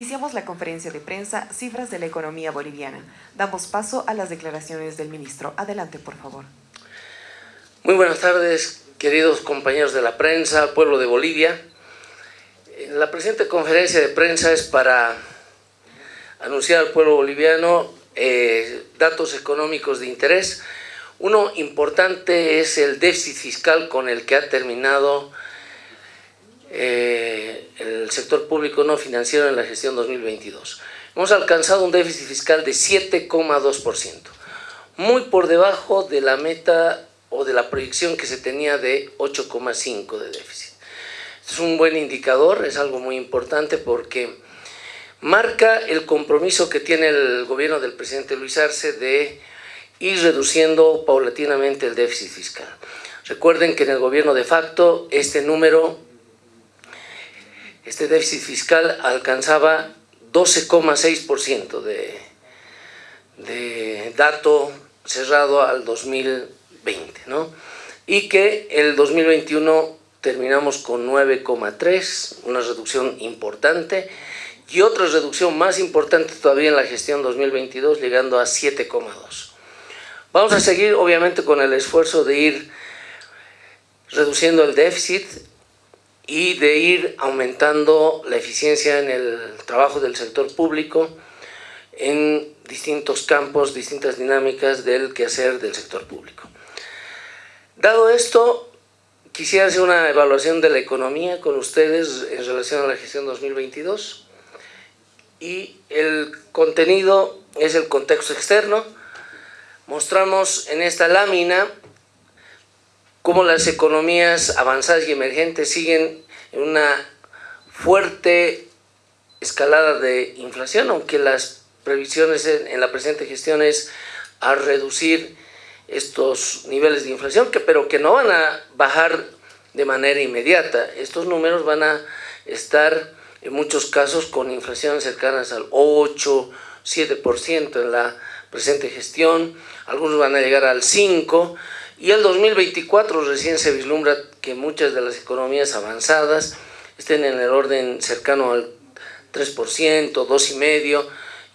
Iniciamos la conferencia de prensa Cifras de la Economía Boliviana. Damos paso a las declaraciones del ministro. Adelante, por favor. Muy buenas tardes, queridos compañeros de la prensa, pueblo de Bolivia. La presente conferencia de prensa es para anunciar al pueblo boliviano eh, datos económicos de interés. Uno importante es el déficit fiscal con el que ha terminado eh, el sector público no financiero en la gestión 2022. Hemos alcanzado un déficit fiscal de 7,2%, muy por debajo de la meta o de la proyección que se tenía de 8,5% de déficit. Es un buen indicador, es algo muy importante porque marca el compromiso que tiene el gobierno del presidente Luis Arce de ir reduciendo paulatinamente el déficit fiscal. Recuerden que en el gobierno de facto este número este déficit fiscal alcanzaba 12,6% de, dato cerrado al 2020, ¿no? Y que el 2021 terminamos con 9,3, una reducción importante, y otra reducción más importante todavía en la gestión 2022, llegando a 7,2. Vamos a seguir, obviamente, con el esfuerzo de ir reduciendo el déficit, y de ir aumentando la eficiencia en el trabajo del sector público en distintos campos, distintas dinámicas del quehacer del sector público. Dado esto, quisiera hacer una evaluación de la economía con ustedes en relación a la gestión 2022 y el contenido es el contexto externo. Mostramos en esta lámina cómo las economías avanzadas y emergentes siguen en una fuerte escalada de inflación, aunque las previsiones en, la presente gestión es a reducir estos niveles de inflación, que, pero que no van a bajar de manera inmediata. Estos números van a estar en muchos casos con inflaciones cercanas al 8, 7% en la presente gestión, algunos van a llegar al 5%, y el 2024 recién se vislumbra que muchas de las economías avanzadas estén en el orden cercano al 3%, 2,5%,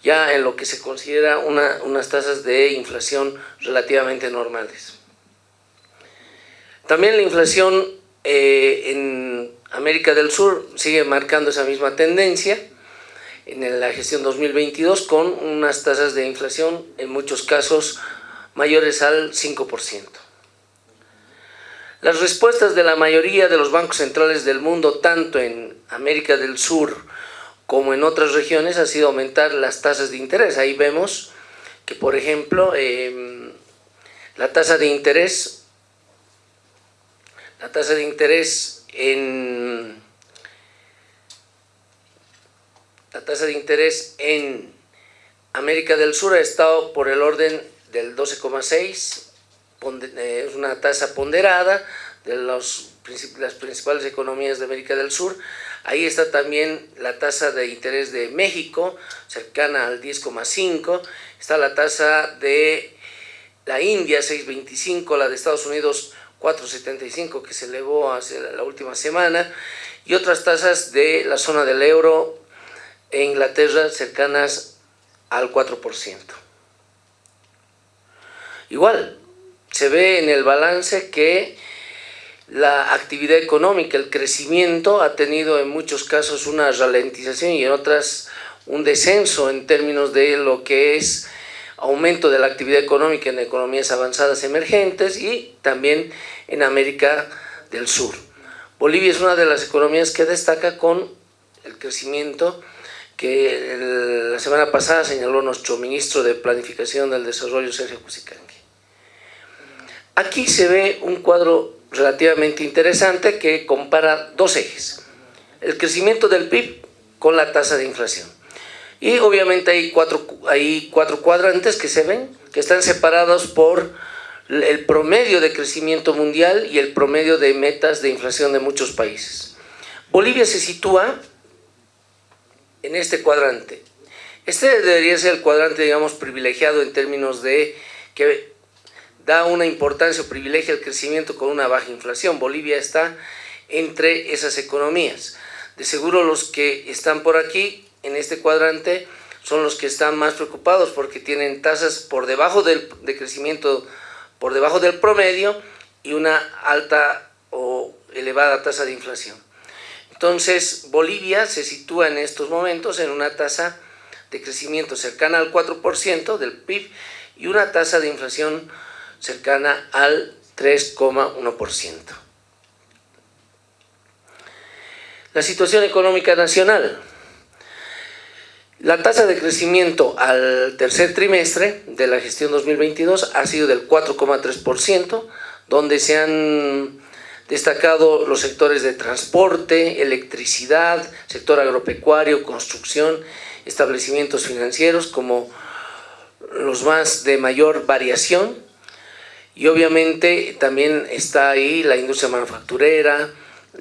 ya en lo que se considera una, unas tasas de inflación relativamente normales. También la inflación eh, en América del Sur sigue marcando esa misma tendencia en la gestión 2022 con unas tasas de inflación en muchos casos mayores al 5%. Las respuestas de la mayoría de los bancos centrales del mundo, tanto en América del Sur como en otras regiones, ha sido aumentar las tasas de interés. Ahí vemos que, por ejemplo, em, la tasa de interés, la tasa de interés en la tasa de interés en América del Sur ha estado por el orden del 12,6 eh, es una tasa ponderada de las principales economías de América del Sur. Ahí está también la tasa de interés de México, cercana al 10,5. Está la tasa de la India, 6,25, la de Estados Unidos, 4,75, que se elevó hace la última semana, y otras tasas de la zona del euro e Inglaterra cercanas al 4%. Igual, se ve en el balance que la actividad económica, el crecimiento ha tenido en muchos casos una ralentización y en otras un descenso en términos de lo que es aumento de la actividad económica en economías avanzadas emergentes y también en América del Sur. Bolivia es una de las economías que destaca con el crecimiento que la semana pasada señaló nuestro ministro de Planificación del Desarrollo, Sergio Cusicanqui. Aquí se ve un cuadro relativamente interesante que compara dos ejes. El crecimiento del PIB con la tasa de inflación. Y obviamente hay cuatro, hay cuatro cuadrantes que se ven, que están separados por el promedio de crecimiento mundial y el promedio de metas de inflación de muchos países. Bolivia se sitúa en este cuadrante. Este debería ser el cuadrante, digamos, privilegiado en términos de que da una importancia o privilegia al crecimiento con una baja inflación. Bolivia está entre esas economías. De seguro los que están por aquí en este cuadrante son los que están más preocupados porque tienen tasas por debajo del, de crecimiento, por debajo del promedio y una alta o elevada tasa de inflación. Entonces, Bolivia se sitúa en estos momentos en una tasa de crecimiento cercana al 4% del PIB y una tasa de inflación cercana al 3,1%. La situación económica nacional. La tasa de crecimiento al tercer trimestre de la gestión 2022 ha sido del 4,3%, donde se han destacado los sectores de transporte, electricidad, sector agropecuario, construcción, establecimientos financieros como los más de mayor variación y obviamente también está ahí la industria manufacturera,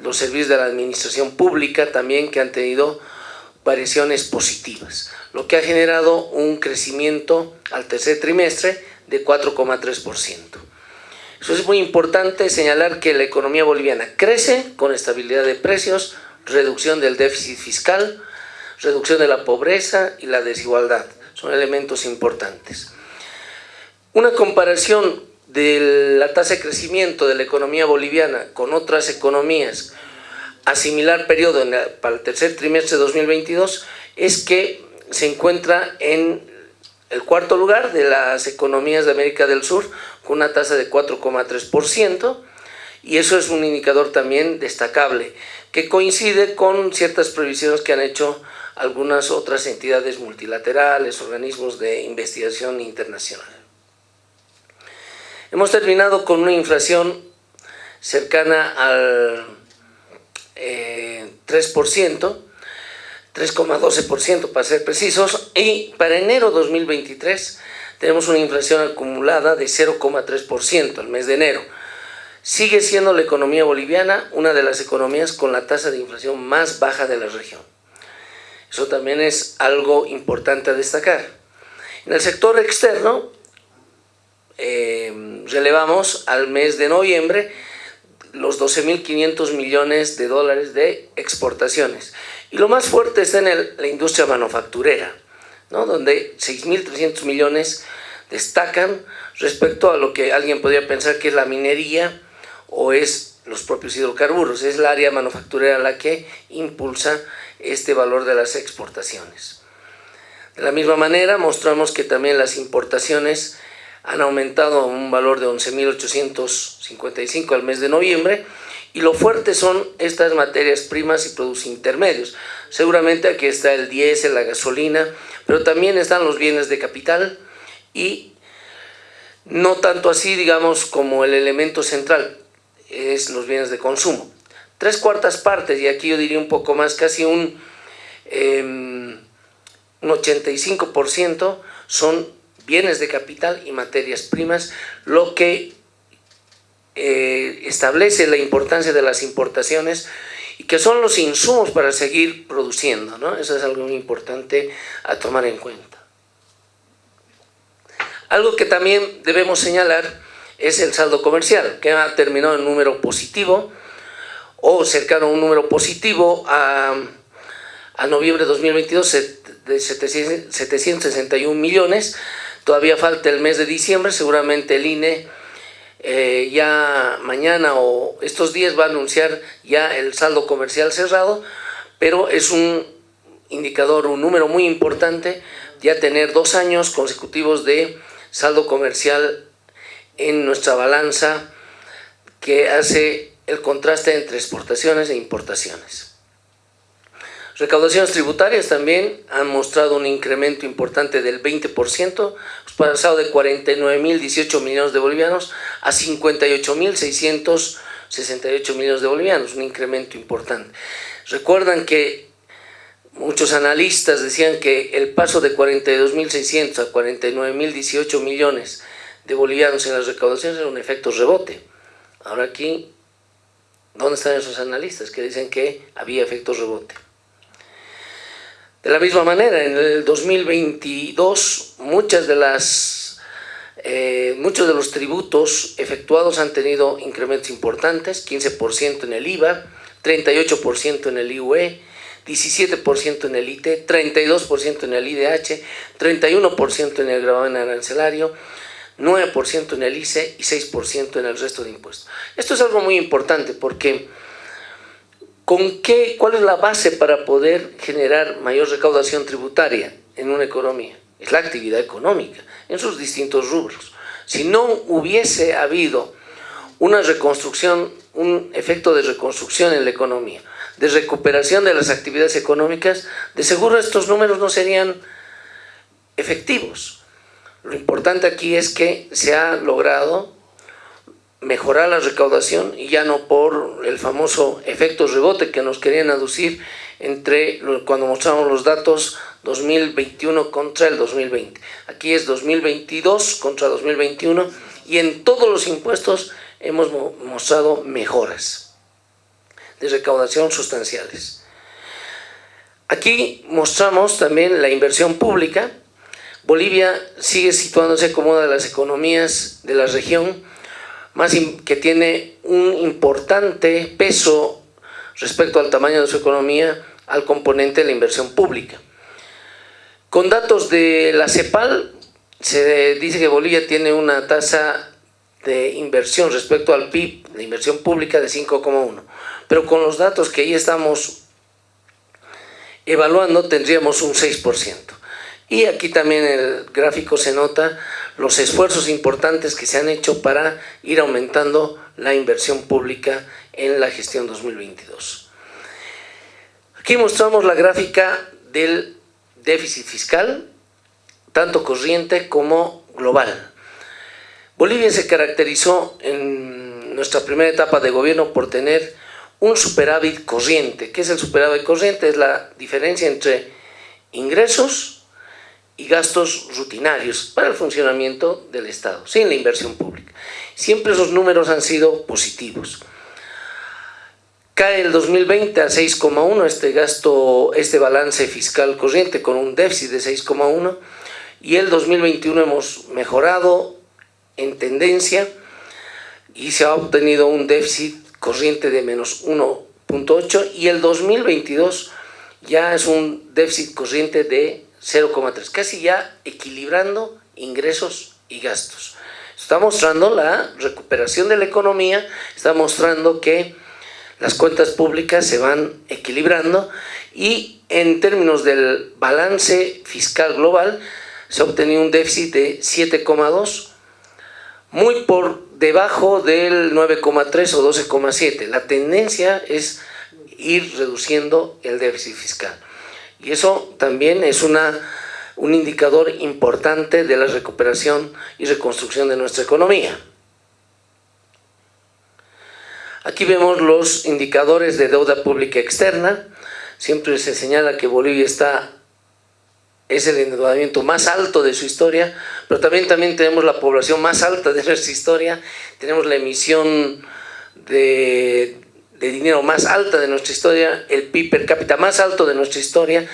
los servicios de la administración pública también que han tenido variaciones positivas, lo que ha generado un crecimiento al tercer trimestre de 4,3%. Eso es muy importante señalar que la economía boliviana crece con estabilidad de precios, reducción del déficit fiscal, reducción de la pobreza y la desigualdad. Son elementos importantes. Una comparación de la tasa de crecimiento de la economía boliviana con otras economías a similar periodo para el tercer trimestre de 2022 es que se encuentra en el cuarto lugar de las economías de América del Sur con una tasa de 4,3% y eso es un indicador también destacable que coincide con ciertas previsiones que han hecho algunas otras entidades multilaterales, organismos de investigación internacional. Hemos terminado con una inflación cercana al 3%, 3,12% para ser precisos, y para enero 2023 tenemos una inflación acumulada de 0,3% al mes de enero. Sigue siendo la economía boliviana una de las economías con la tasa de inflación más baja de la región. Eso también es algo importante a destacar. En el sector externo, eh, relevamos al mes de noviembre los 12.500 millones de dólares de exportaciones. Y lo más fuerte está en la industria manufacturera, ¿no? donde 6.300 millones destacan respecto a lo que alguien podría pensar que es la minería o es los propios hidrocarburos. Es el área manufacturera la que impulsa este valor de las exportaciones. De la misma manera, mostramos que también las importaciones han aumentado a un valor de 11.855 al mes de noviembre y lo fuerte son estas materias primas y productos intermedios. Seguramente aquí está el diésel, la gasolina, pero también están los bienes de capital y no tanto así, digamos, como el elemento central, es los bienes de consumo tres cuartas partes, y aquí yo diría un poco más, casi un, em, un 85% son bienes de capital y materias primas, lo que eh, establece la importancia de las importaciones y que son los insumos para seguir produciendo, ¿no? Eso es algo muy importante a tomar en cuenta. Algo que también debemos señalar es el saldo comercial, que ha terminado en número positivo, o cercano a un número positivo a, a noviembre de 2022 de 761 millones. Todavía falta el mes de diciembre, seguramente el INE eh, ya mañana o estos días va a anunciar ya el saldo comercial cerrado, pero es un indicador, un número muy importante, ya tener dos años consecutivos de saldo comercial en nuestra balanza que hace el contraste entre exportaciones e importaciones. Recaudaciones tributarias también han mostrado un incremento importante del 20%, pasado de 49.018 millones de bolivianos a 58.668 millones de bolivianos, un incremento importante. Recuerdan que muchos analistas decían que el paso de 42.600 a 49.018 millones de bolivianos en las recaudaciones era un efecto rebote. Ahora aquí ¿Dónde están esos analistas que dicen que había efectos rebote? De la misma manera, en el 2022 muchas de las, eh, muchos de los tributos efectuados han tenido incrementos importantes, 15% en el IVA, 38% en el IUE, 17% en el IT, 32% en el IDH, 31% en el gravamen arancelario, 9% en el ICE y 6% en el resto de impuestos. Esto es algo muy importante porque ¿con qué, ¿cuál es la base para poder generar mayor recaudación tributaria en una economía? Es la actividad económica en sus distintos rubros. Si no hubiese habido una reconstrucción, un efecto de reconstrucción en la economía, de recuperación de las actividades económicas, de seguro estos números no serían efectivos. Lo importante aquí es que se ha logrado mejorar la recaudación y ya no por el famoso efecto rebote que nos querían aducir entre cuando mostramos los datos 2021 contra el 2020. Aquí es 2022 contra 2021 y en todos los impuestos hemos mostrado mejoras de recaudación sustanciales. Aquí mostramos también la inversión pública. Bolivia sigue situándose como una de las economías de la región más que tiene un importante peso respecto al tamaño de su economía al componente de la inversión pública. Con datos de la CEPAL, se dice que Bolivia tiene una tasa de inversión respecto al PIB, de inversión pública de 5,1. Pero con los datos que ahí estamos evaluando tendríamos un 6%. Y aquí también el gráfico se nota los esfuerzos importantes que se han hecho para ir aumentando la inversión pública en la gestión 2022. Aquí mostramos la gráfica del déficit fiscal, tanto corriente como global. Bolivia se caracterizó en nuestra primera etapa de gobierno por tener un superávit corriente. ¿Qué es el superávit corriente? Es la diferencia entre ingresos y gastos rutinarios para el funcionamiento del Estado, sin la inversión pública. Siempre esos números han sido positivos. Cae el 2020 a 6,1 este gasto, este balance fiscal corriente con un déficit de 6,1 y el 2021 hemos mejorado en tendencia y se ha obtenido un déficit corriente de menos 1.8 y el 2022 ya es un déficit corriente de 0,3, casi ya equilibrando ingresos y gastos. Está mostrando la recuperación de la economía, está mostrando que las cuentas públicas se van equilibrando y en términos del balance fiscal global se ha obtenido un déficit de 7,2 muy por debajo del 9,3 o 12,7. La tendencia es ir reduciendo el déficit fiscal. Y eso también es una, un indicador importante de la recuperación y reconstrucción de nuestra economía. Aquí vemos los indicadores de deuda pública externa. Siempre se señala que Bolivia está es el endeudamiento más alto de su historia, pero también, también tenemos la población más alta de nuestra historia, tenemos la emisión de, de dinero más alta de nuestra historia, el PIB per cápita más alto de nuestra historia.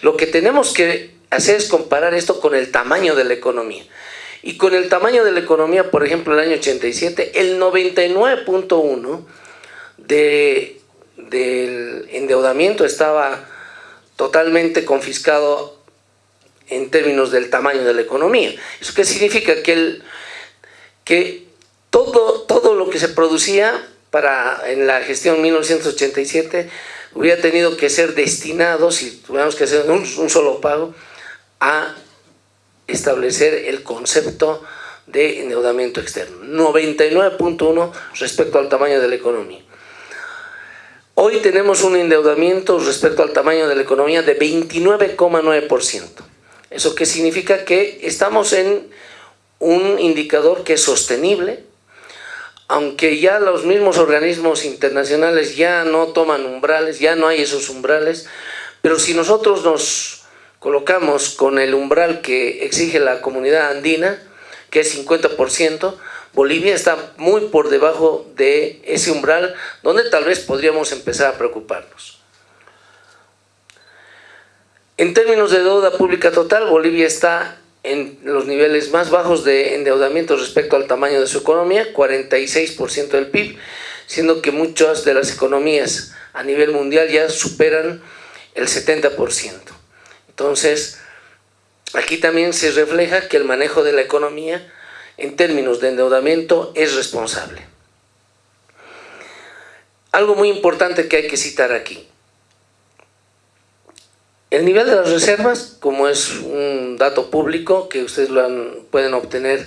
Lo que tenemos que hacer es comparar esto con el tamaño de la economía. Y con el tamaño de la economía, por ejemplo, el año 87, el 99.1 de, del endeudamiento estaba totalmente confiscado en términos del tamaño de la economía. ¿Eso qué significa? Que, el, que todo, todo lo que se producía para, en la gestión 1987 hubiera tenido que ser destinado, si tuviéramos que hacer un, solo pago, a establecer el concepto de endeudamiento externo. 99.1 respecto al tamaño de la economía. Hoy tenemos un endeudamiento respecto al tamaño de la economía de 29,9%. ¿Eso qué significa? Que estamos en un indicador que es sostenible, aunque ya los mismos organismos internacionales ya no toman umbrales, ya no hay esos umbrales, pero si nosotros nos colocamos con el umbral que exige la comunidad andina, que es 50%, Bolivia está muy por debajo de ese umbral donde tal vez podríamos empezar a preocuparnos. En términos de deuda pública total, Bolivia está en los niveles más bajos de endeudamiento respecto al tamaño de su economía, 46% del PIB, siendo que muchas de las economías a nivel mundial ya superan el 70%. Entonces, aquí también se refleja que el manejo de la economía en términos de endeudamiento es responsable. Algo muy importante que hay que citar aquí. El nivel de las reservas, como es un dato público que ustedes lo pueden obtener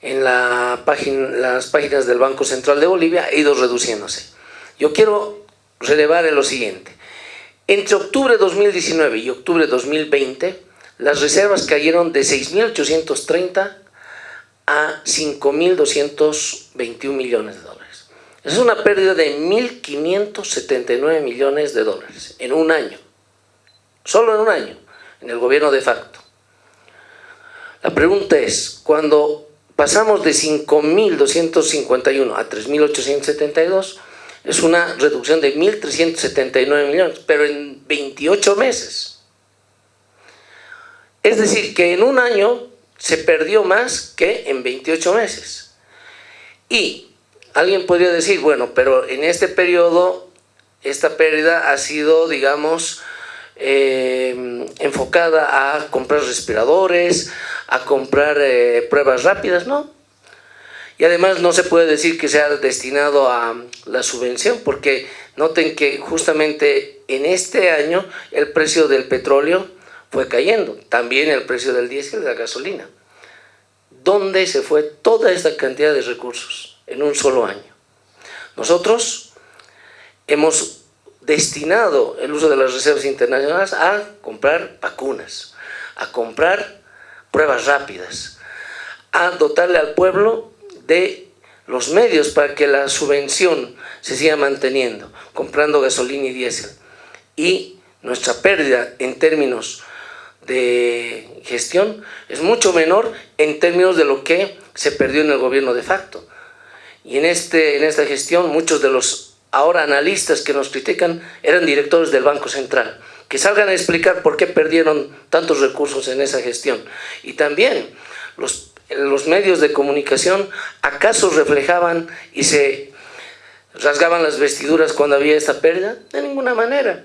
en las páginas del Banco Central de Bolivia, ha ido reduciéndose. Yo quiero relevar en lo siguiente. Entre octubre de 2019 y octubre de 2020, las reservas cayeron de 6.830 a 5.221 millones de dólares. Es una pérdida de 1.579 millones de dólares en un año. Solo en un año, en el gobierno de facto. La pregunta es, cuando pasamos de 5.251 a 3.872, es una reducción de 1.379 millones, pero en 28 meses. Es decir, que en un año se perdió más que en 28 meses. Y alguien podría decir, bueno, pero en este periodo esta pérdida ha sido, digamos, eh, enfocada a comprar respiradores, a comprar eh, pruebas rápidas, ¿no? Y además no se puede decir que sea destinado a la subvención, porque noten que justamente en este año el precio del petróleo fue cayendo, también el precio del diésel de la gasolina. ¿Dónde se fue toda esta cantidad de recursos en un solo año? Nosotros hemos destinado el uso de las reservas internacionales a comprar vacunas, a comprar pruebas rápidas, a dotarle al pueblo de los medios para que la subvención se siga manteniendo, comprando gasolina y diésel. Y nuestra pérdida en términos de gestión es mucho menor en términos de lo que se perdió en el gobierno de facto. Y en, este, en esta gestión muchos de los ahora analistas que nos critican eran directores del Banco Central. Que salgan a explicar por qué perdieron tantos recursos en esa gestión. Y también los los medios de comunicación acaso reflejaban y se rasgaban las vestiduras cuando había esta pérdida? De ninguna manera.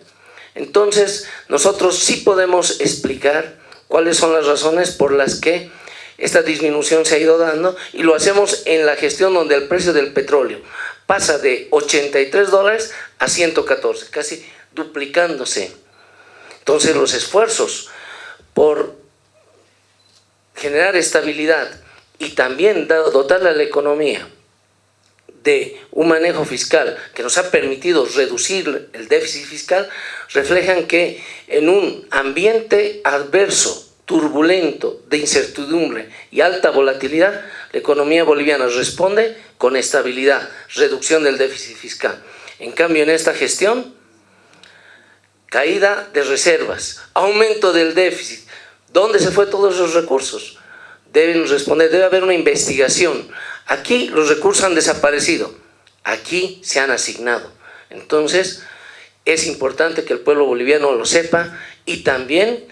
Entonces, nosotros sí podemos explicar cuáles son las razones por las que esta disminución se ha ido dando y lo hacemos en la gestión donde el precio del petróleo pasa de 83 dólares a 114, casi duplicándose. Entonces los esfuerzos por generar estabilidad y también dotarle a la economía de un manejo fiscal que nos ha permitido reducir el déficit fiscal, reflejan que en un ambiente adverso, turbulento, de incertidumbre y alta volatilidad, la economía boliviana responde con estabilidad, reducción del déficit fiscal. En cambio, en esta gestión, caída de reservas, aumento del déficit, ¿Dónde se fue todos esos recursos? Deben responder, debe haber una investigación. Aquí los recursos han desaparecido, aquí se han asignado. Entonces, es importante que el pueblo boliviano lo sepa y también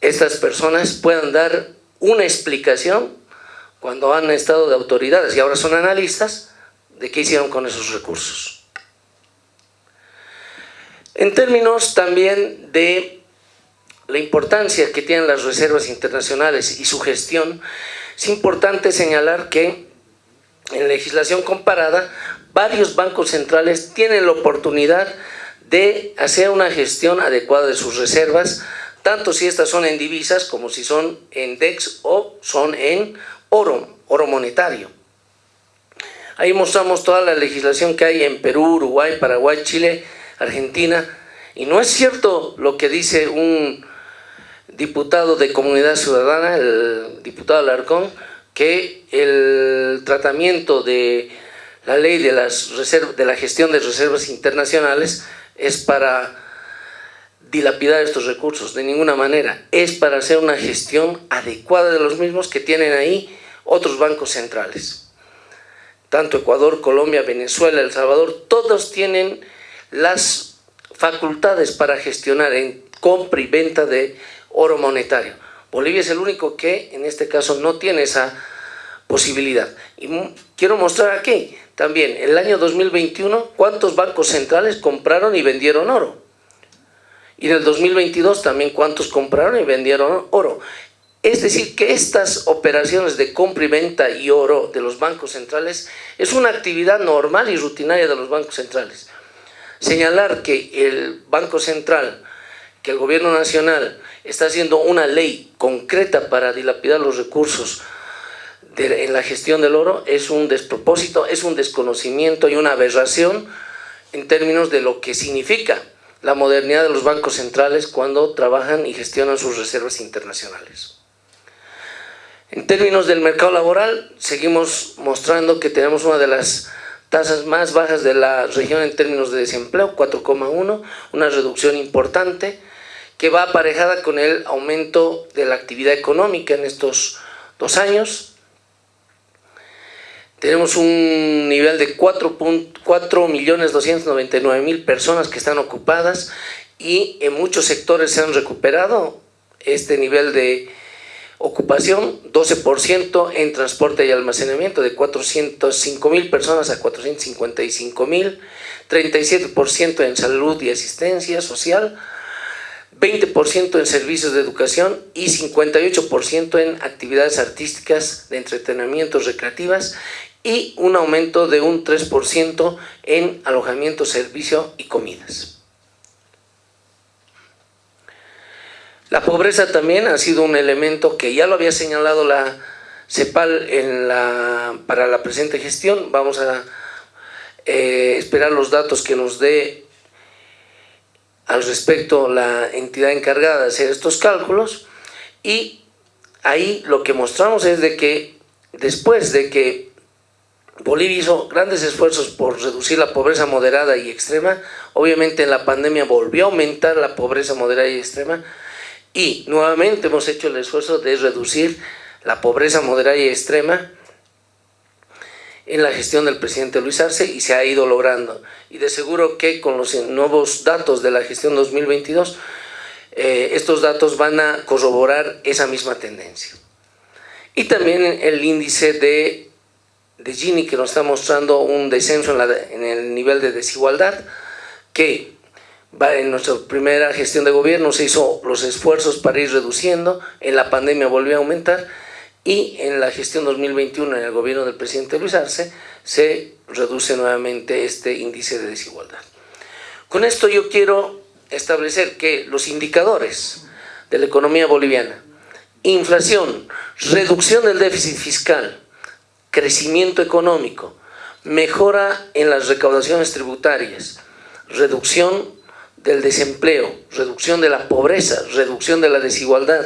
estas personas puedan dar una explicación cuando han estado de autoridades y ahora son analistas de qué hicieron con esos recursos. En términos también de la importancia que tienen las reservas internacionales y su gestión, es importante señalar que en legislación comparada varios bancos centrales tienen la oportunidad de hacer una gestión adecuada de sus reservas, tanto si estas son en divisas como si son en DEX o son en oro, oro monetario. Ahí mostramos toda la legislación que hay en Perú, Uruguay, Paraguay, Chile, Argentina, y no es cierto lo que dice un diputado de Comunidad Ciudadana, el diputado Alarcón, que el tratamiento de la ley de, las de la gestión de reservas internacionales es para dilapidar estos recursos, de ninguna manera. Es para hacer una gestión adecuada de los mismos que tienen ahí otros bancos centrales. Tanto Ecuador, Colombia, Venezuela, El Salvador, todos tienen las facultades para gestionar en compra y venta de oro monetario. Bolivia es el único que en este caso no tiene esa posibilidad. Y quiero mostrar aquí también, el año 2021, cuántos bancos centrales compraron y vendieron oro. Y en el 2022 también cuántos compraron y vendieron oro. Es decir, que estas operaciones de compra y venta y oro de los bancos centrales es una actividad normal y rutinaria de los bancos centrales. Señalar que el Banco Central, que el Gobierno Nacional está haciendo una ley concreta para dilapidar los recursos en la gestión del oro es un despropósito, es un desconocimiento y una aberración en términos de lo que significa la modernidad de los bancos centrales cuando trabajan y gestionan sus reservas internacionales. En términos del mercado laboral, seguimos mostrando que tenemos una de las tasas más bajas de la región en términos de desempleo, 4,1, una reducción importante que va aparejada con el aumento de la actividad económica en estos dos años. Tenemos un nivel de 4.299.000 personas que están ocupadas y en muchos sectores se han recuperado. Este nivel de Ocupación, 12% en transporte y almacenamiento, de 405 mil personas a 455 mil, 37% en salud y asistencia social, 20% en servicios de educación y 58% en actividades artísticas, de entretenimiento, recreativas y un aumento de un 3% en alojamiento, servicio y comidas. La pobreza también ha sido un elemento que ya lo había señalado la CEPAL en la, para la presente gestión. Vamos a eh, esperar los datos que nos dé al respecto la entidad encargada de hacer estos cálculos y ahí lo que mostramos es de que después de que Bolivia hizo grandes esfuerzos por reducir la pobreza moderada y extrema, obviamente en la pandemia volvió a aumentar la pobreza moderada y extrema, y nuevamente hemos hecho el esfuerzo de reducir la pobreza moderada y extrema en la gestión del presidente Luis Arce y se ha ido logrando. Y de seguro que con los nuevos datos de la gestión 2022, eh, estos datos van a corroborar esa misma tendencia. Y también el índice de, de Gini que nos está mostrando un descenso en, el nivel de desigualdad que en nuestra primera gestión de gobierno se hizo los esfuerzos para ir reduciendo, en la pandemia volvió a aumentar y en la gestión 2021 en el gobierno del presidente Luis Arce se reduce nuevamente este índice de desigualdad. Con esto yo quiero establecer que los indicadores de la economía boliviana, inflación, reducción del déficit fiscal, crecimiento económico, mejora en las recaudaciones tributarias, reducción del desempleo, reducción de la pobreza, reducción de la desigualdad,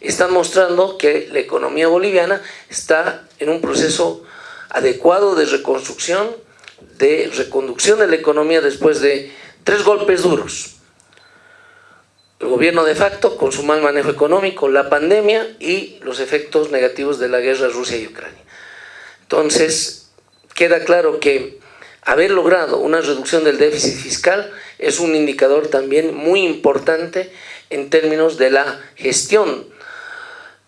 están mostrando que la economía boliviana está en un proceso adecuado de reconstrucción, de reconducción de la economía después de tres golpes duros. El gobierno de facto con su mal manejo económico, la pandemia y los efectos negativos de la guerra Rusia y Ucrania. Entonces, queda claro que haber logrado una reducción del déficit fiscal es un indicador también muy importante en términos de la gestión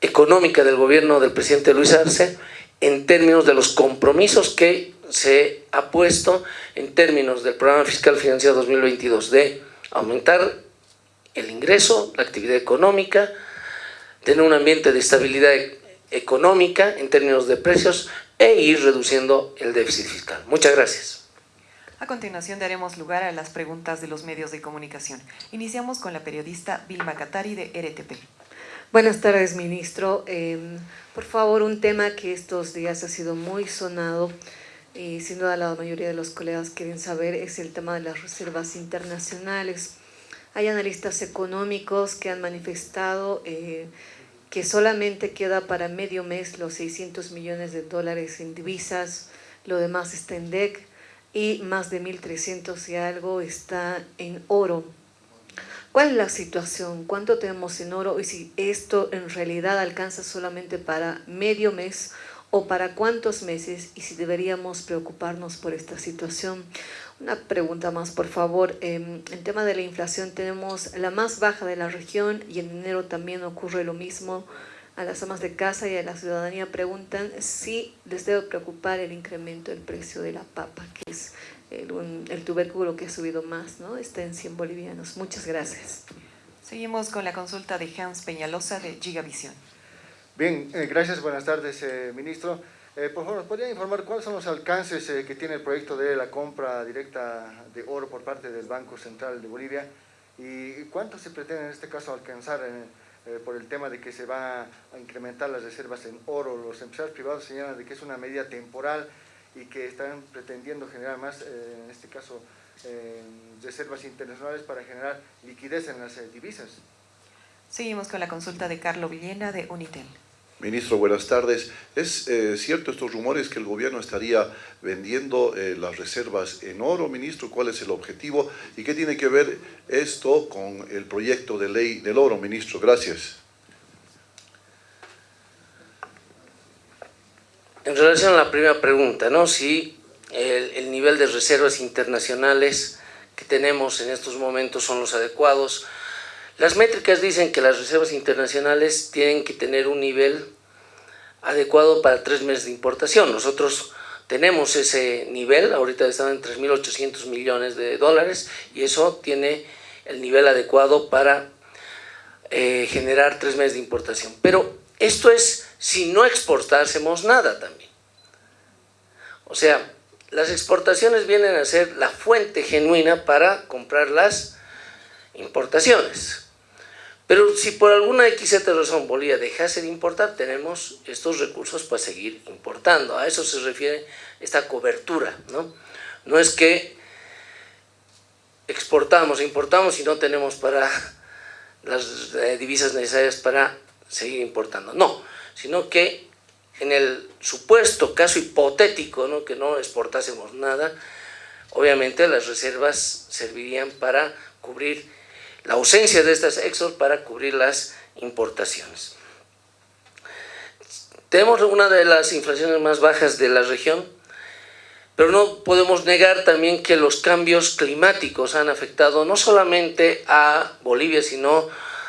económica del gobierno del presidente Luis Arce, en términos de los compromisos que se ha puesto en términos del programa fiscal financiero 2022 de aumentar el ingreso, la actividad económica, tener un ambiente de estabilidad económica en términos de precios e ir reduciendo el déficit fiscal. Muchas gracias. A continuación daremos lugar a las preguntas de los medios de comunicación. Iniciamos con la periodista Vilma Catari de RTP. Buenas tardes, ministro. Em, por favor, un tema que estos días ha sido muy sonado y sin duda la mayoría de los colegas quieren saber es el tema de las reservas internacionales. Hay analistas económicos que han manifestado eh, que solamente queda para medio mes los 600 millones de dólares en divisas, lo demás está en DEC y más de 1.300 y algo está en oro. ¿Cuál es la situación? ¿Cuánto tenemos en oro? Y si esto en realidad alcanza solamente para medio mes o para cuántos meses y si deberíamos preocuparnos por esta situación. Una pregunta más, por favor. Em, en tema de la inflación tenemos la más baja de la región y en enero también ocurre lo mismo a las amas de casa y a la ciudadanía preguntan si les debe preocupar el incremento del precio de la papa, que es el, tubérculo que ha subido más, ¿no? está en 100 bolivianos. Muchas gracias. Seguimos con la consulta de Hans Peñalosa de Gigavisión. Bien, eh, gracias, buenas tardes, eh, ministro. Eh, por favor, ¿nos podría informar cuáles son los alcances que tiene el proyecto de la compra directa de oro por parte del Banco Central de Bolivia y cuánto se pretende en este caso alcanzar por el tema de que se va a incrementar las reservas en oro? Los empresarios privados señalan de que es una medida temporal y que están pretendiendo generar más, en este caso, reservas internacionales para generar liquidez en las divisas. Seguimos con la consulta de Carlo Villena de Unitel. Ministro, buenas tardes. ¿Es eh, cierto estos rumores que el gobierno estaría vendiendo eh, las reservas en oro, ministro? ¿Cuál es el objetivo? ¿Y qué tiene que ver esto con el proyecto de ley del oro, ministro? Gracias. En relación a la primera pregunta, ¿no? Si el, el nivel de reservas internacionales que tenemos en estos momentos son los adecuados, las métricas dicen que las reservas internacionales tienen que tener un nivel adecuado para tres meses de importación. Nosotros tenemos ese nivel, ahorita están en 3.800 millones de dólares y eso tiene el nivel adecuado para eh, generar tres meses de importación. Pero esto es si no exportásemos nada también. O sea, las exportaciones vienen a ser la fuente genuina para comprar las importaciones. Pero si por alguna XZ razón Bolivia dejase de importar, tenemos estos recursos para seguir importando. A eso se refiere esta cobertura. No, no es que exportamos, importamos y no tenemos para las eh, divisas necesarias para seguir importando. No, sino que en el supuesto caso hipotético ¿no? que no exportásemos nada, obviamente las reservas servirían para cubrir la ausencia de estas exos para cubrir las importaciones. Tenemos una de las inflaciones más bajas de la región, pero no podemos negar también que los cambios climáticos han afectado no solamente a Bolivia, sino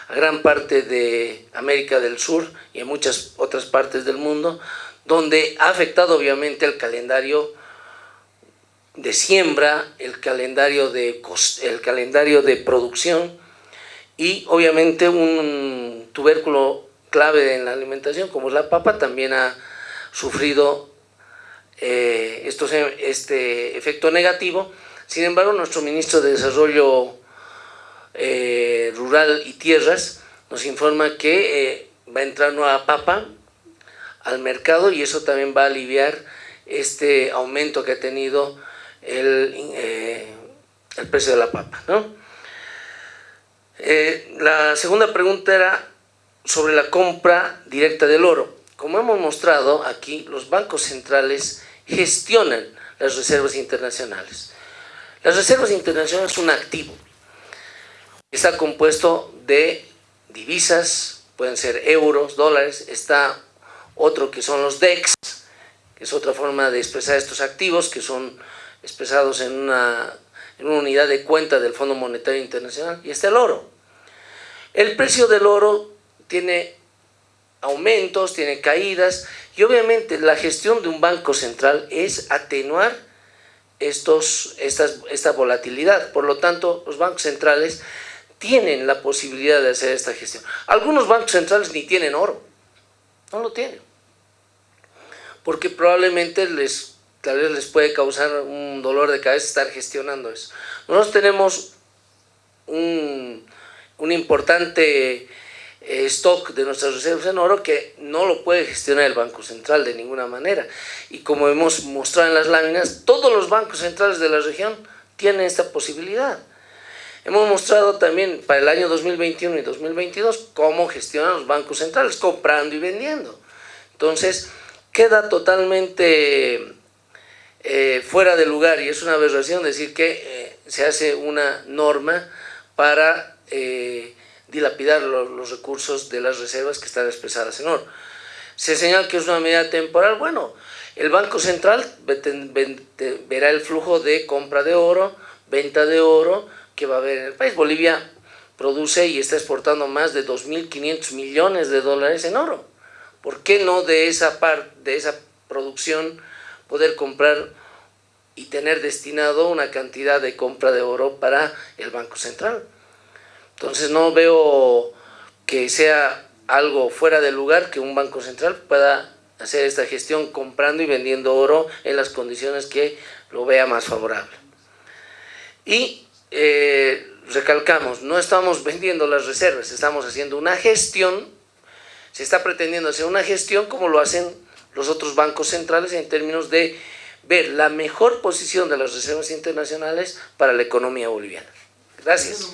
a gran parte de América del Sur y a muchas otras partes del mundo, donde ha afectado obviamente el calendario de siembra, el calendario de, el calendario de producción, y obviamente un tubérculo clave en la alimentación como es la papa también ha sufrido eh, este efecto negativo. Sin embargo, nuestro ministro de Desarrollo eh, Rural y Tierras nos informa que eh, va a entrar nueva papa al mercado y eso también va a aliviar este aumento que ha tenido el, el precio de la papa. ¿no? Eh, la segunda pregunta era sobre la compra directa del oro. Como hemos mostrado aquí, los bancos centrales gestionan las reservas internacionales. Las reservas internacionales son un activo. Está compuesto de divisas, pueden ser euros, dólares, está otro que son los DEX, que es otra forma de expresar estos activos, que son expresados en una en una unidad de cuenta del Fondo Monetario Internacional, y está el oro. El precio del oro tiene aumentos, tiene caídas, y obviamente la gestión de un banco central es atenuar estos, esta volatilidad. Por lo tanto, los bancos centrales tienen la posibilidad de hacer esta gestión. Algunos bancos centrales ni tienen oro, no lo tienen, porque probablemente les tal vez les puede causar un dolor de cabeza estar gestionando eso. Nosotros tenemos un, importante eh, stock de nuestras reservas en oro que no lo puede gestionar el Banco Central de ninguna manera. Y como hemos mostrado en las láminas, todos los bancos centrales de la región tienen esta posibilidad. Hemos mostrado también para el año 2021 y 2022 cómo gestionan los bancos centrales, comprando y vendiendo. Entonces, queda totalmente eh, fuera de lugar y es una aberración decir que eh, se hace una norma para eh, dilapidar los, recursos de las reservas que están expresadas en oro. Se señala que es una medida temporal, bueno, el Banco Central verá el flujo de compra de oro, venta de oro que va a haber en el país. Bolivia produce y está exportando más de 2.500 millones de dólares en oro. ¿Por qué no de esa, parte de esa producción poder comprar y tener destinado una cantidad de compra de oro para el Banco Central. Entonces no veo que sea algo fuera de lugar que un Banco Central pueda hacer esta gestión comprando y vendiendo oro en las condiciones que lo vea más favorable. Y eh, recalcamos, no estamos vendiendo las reservas, estamos haciendo una gestión, se está pretendiendo hacer una gestión como lo hacen los otros bancos centrales en términos de ver la mejor posición de las reservas internacionales para la economía boliviana. Gracias.